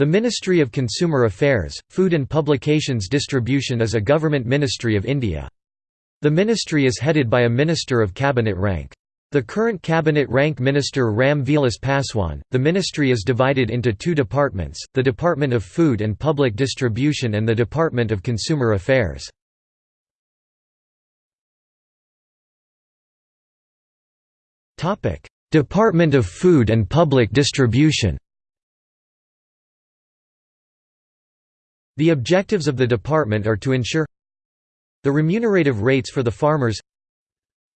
The Ministry of Consumer Affairs, Food and Publications Distribution is a government ministry of India. The ministry is headed by a minister of cabinet rank. The current cabinet rank minister Ram Vilas Paswan. The ministry is divided into two departments, the Department of Food and Public Distribution and the Department of Consumer Affairs. Department of Food and Public Distribution The objectives of the department are to ensure the remunerative rates for the farmers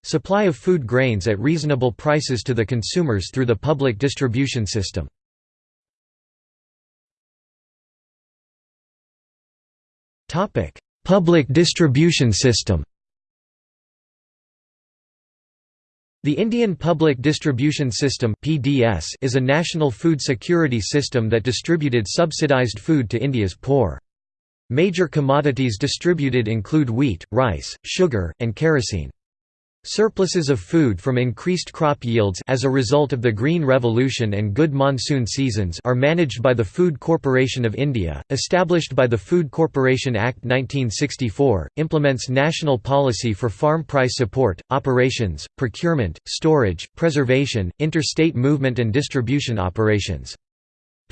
supply of food grains at reasonable prices to the consumers through the public distribution system. Public distribution system The Indian Public Distribution System is a national food security system that distributed subsidized food to India's poor. Major commodities distributed include wheat, rice, sugar, and kerosene. Surpluses of food from increased crop yields as a result of the Green Revolution and good monsoon seasons are managed by the Food Corporation of India, established by the Food Corporation Act 1964, implements national policy for farm price support, operations, procurement, storage, preservation, interstate movement and distribution operations.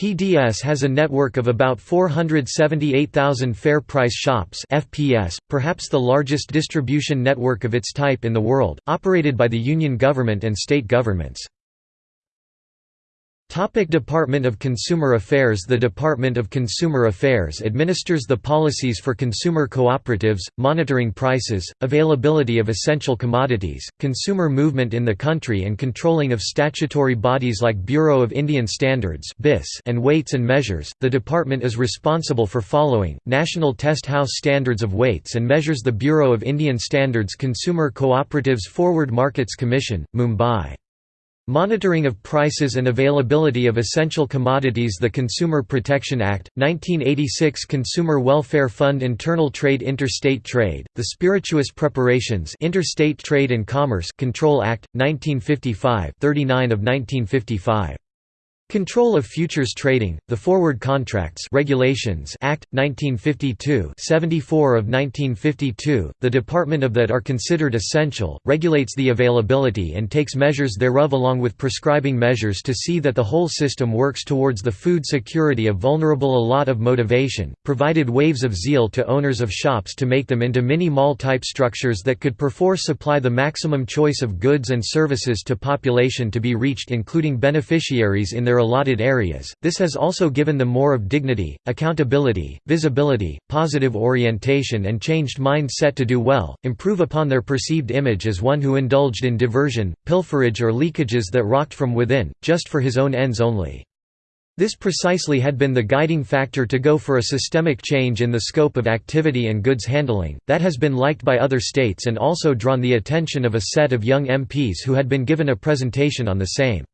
PDS has a network of about 478,000 fair price shops FPS, perhaps the largest distribution network of its type in the world, operated by the Union government and state governments. Topic Department of Consumer Affairs The Department of Consumer Affairs administers the policies for consumer cooperatives, monitoring prices, availability of essential commodities, consumer movement in the country and controlling of statutory bodies like Bureau of Indian Standards and Weights and Measures. The department is responsible for following, National Test House Standards of Weights and Measures The Bureau of Indian Standards Consumer Cooperatives Forward Markets Commission, Mumbai Monitoring of prices and availability of essential commodities The Consumer Protection Act, 1986 Consumer Welfare Fund Internal Trade Interstate Trade, the Spirituous Preparations Interstate Trade and Commerce Control Act, 1955 39 of 1955 Control of Futures Trading, the Forward Contracts Regulations Act, 1952 74 of 1952, the department of that are considered essential, regulates the availability and takes measures thereof along with prescribing measures to see that the whole system works towards the food security of vulnerable a lot of motivation, provided waves of zeal to owners of shops to make them into mini-mall type structures that could perforce supply the maximum choice of goods and services to population to be reached including beneficiaries in their allotted areas, this has also given them more of dignity, accountability, visibility, positive orientation and changed mindset to do well, improve upon their perceived image as one who indulged in diversion, pilferage or leakages that rocked from within, just for his own ends only. This precisely had been the guiding factor to go for a systemic change in the scope of activity and goods handling, that has been liked by other states and also drawn the attention of a set of young MPs who had been given a presentation on the same.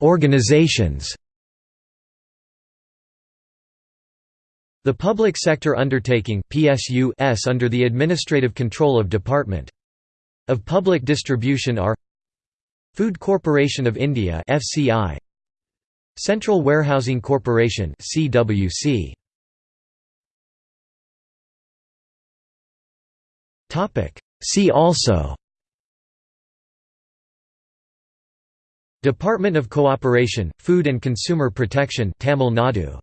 Organizations. The Public Sector Undertaking (PSU) under the administrative control of Department of Public Distribution are Food Corporation of India (FCI), Central Warehousing Corporation (CWC). Topic: See also Department of Cooperation, Food and Consumer Protection Tamil Nadu